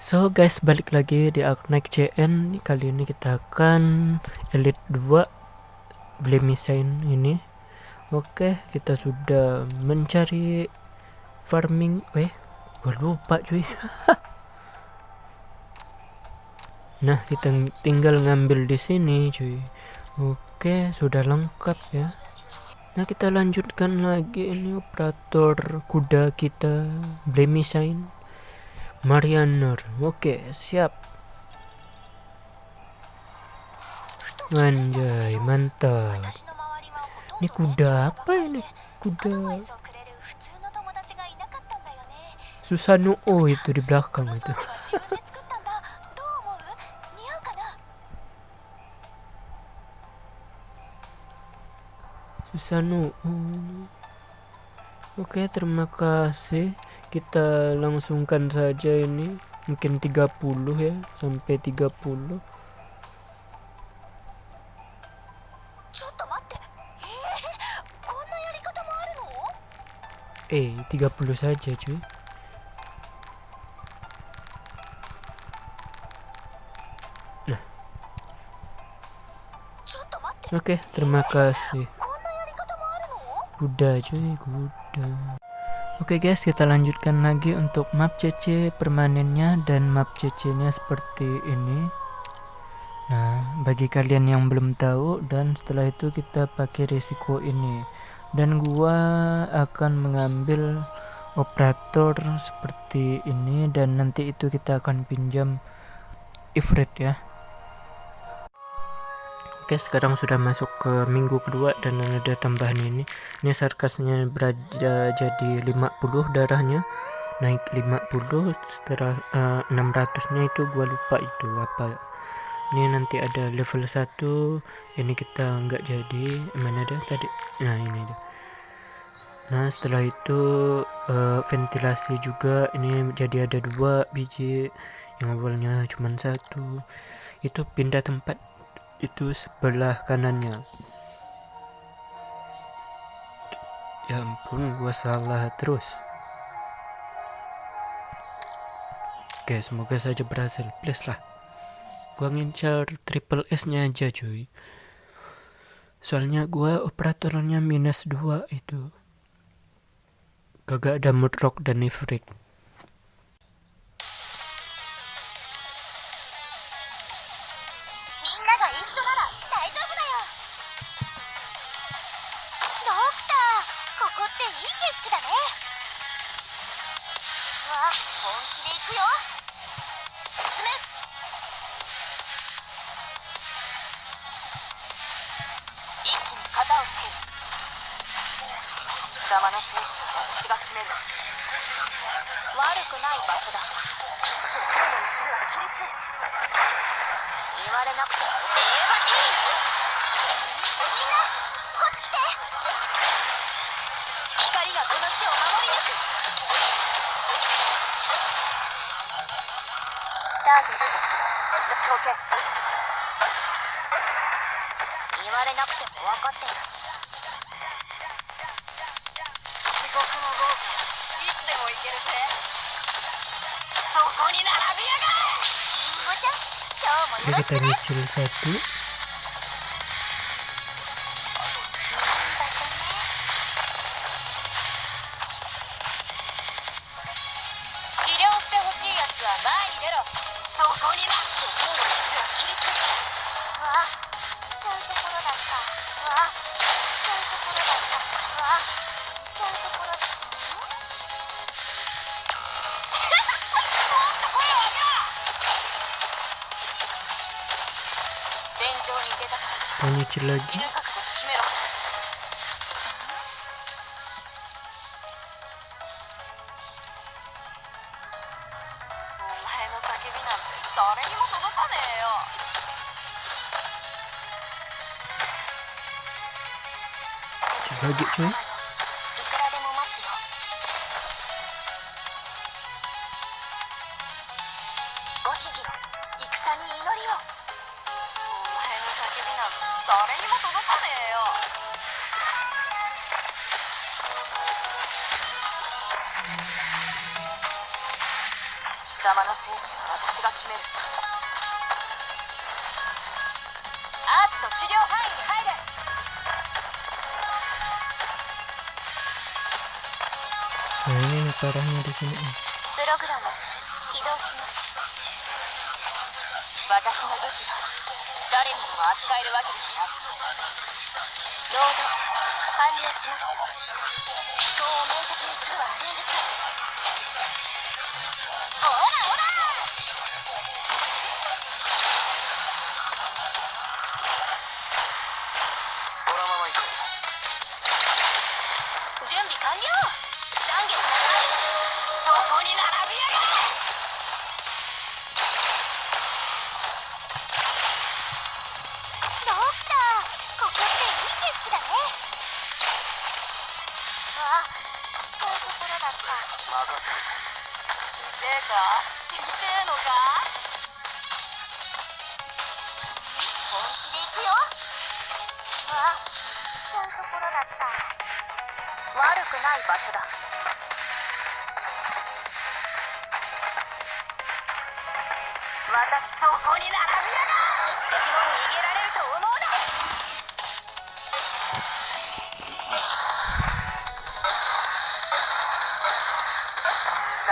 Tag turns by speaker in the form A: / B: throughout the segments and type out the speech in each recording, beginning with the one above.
A: So guys balik lagi di Arknight CN Kali ini kita akan Elite 2 Blemisain ini. Oke kita sudah mencari Farming. Eh gue lupa cuy. Nah kita tinggal ngambil di sini cuy. Oke sudah lengkap ya. Nah kita lanjutkan lagi ini operator kuda kita Marianer oke siap.
B: Anjay
A: mantap.
B: Ini kuda apa ini?
A: Kuda. Susano oh itu di belakang itu. Susano oh. Oke terima kasih kita langsungkan saja ini. Mungkin 30 ya sampai 30 eh 30 saja cuy. Nah. Oke okay, terima kasih. Kuda cuy kuda Oke okay guys, kita lanjutkan lagi untuk map CC permanennya dan map CC-nya seperti ini. Nah, bagi kalian yang belum tahu dan setelah itu kita pakai risiko ini. Dan gua akan mengambil operator seperti ini dan nanti itu kita akan pinjam Ifrit ya. Oke sekarang sudah masuk ke minggu kedua dan ada tambahan ini. Ini sarkasnya berada jadi 50 darahnya. Naik 50 setelah uh, 600 nya itu gua lupa itu apa. Ini nanti ada level 1 ini kita nggak jadi mana ada tadi? Nah ini dia. Nah setelah itu uh, ventilasi juga ini jadi ada dua biji. Yang awalnya cuma satu. Itu pindah tempat itu sebelah kanannya. Ya ampun gua salah terus. Oke semoga saja berhasil. Please lah. Gua ngincar triple S nya aja cuy. Soalnya gua operatornya minus 2 itu. Kagak ada mudrock dan
B: が一緒なら大丈夫だよ。ドクターここっていい景色だね。わあ本気で行くよ。進め。一気に型をつける。貴様の精士
C: は私
B: が決める。悪くない場所だ。諸君の娘は亀裂言われなくても言えばいいみんなこっち来て光がこの地を守り抜くターゲット条件言われなくても分かっている
C: 国も豪華いつでもいけるぜ。
B: そこに並びやがれ。 되겠다는
A: 줄을 섰고 nyicil lagi.
B: Lagi cuy 邪魔なは私が決める。アーツの治療範囲に入れ。
A: プ
B: ログラム起動します。私の武器は。誰にも扱えるわけでは。なくロード完了しました思考を明晰にするは。戦術
D: せる
C: 痛か痛のか
B: 本気で行くよ。あちゃうところだ。った悪くない場所だ。そこに並びやが一滴も逃げられると思う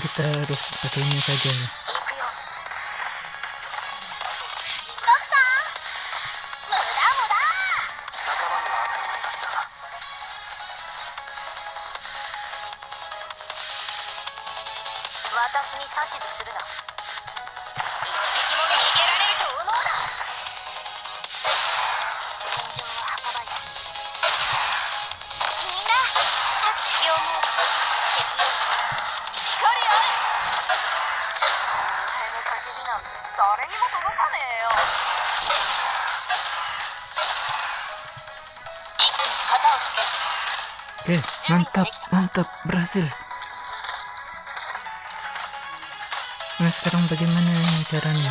A: Kita harus pakai ini saja nih. Oke, mantap, mantap, berhasil. Nah, sekarang bagaimana caranya?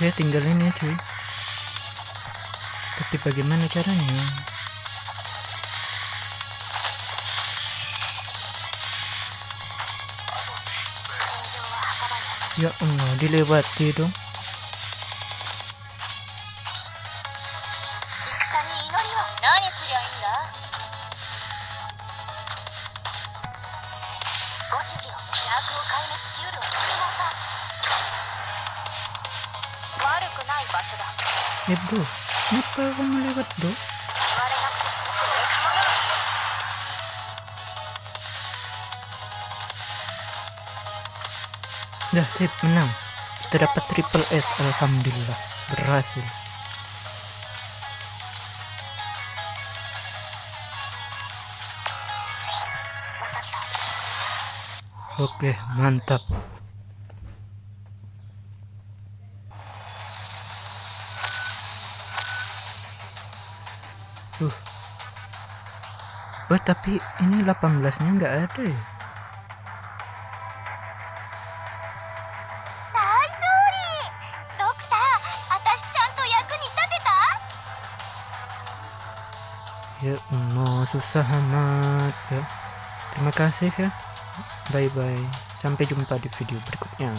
A: ya tinggal ini cuy tapi bagaimana caranya? Ya Allah dilewati dong Ibu, bro, kenapa kamu lewat Bu? Dah sip menang.
B: Kita dapat triple S
A: alhamdulillah. Berhasil. Oke, mantap. Duh. Oh, tapi ini 18-nya nggak ada ya? ya mau susah amat ya. Terima kasih ya. Bye bye sampai jumpa di video berikutnya.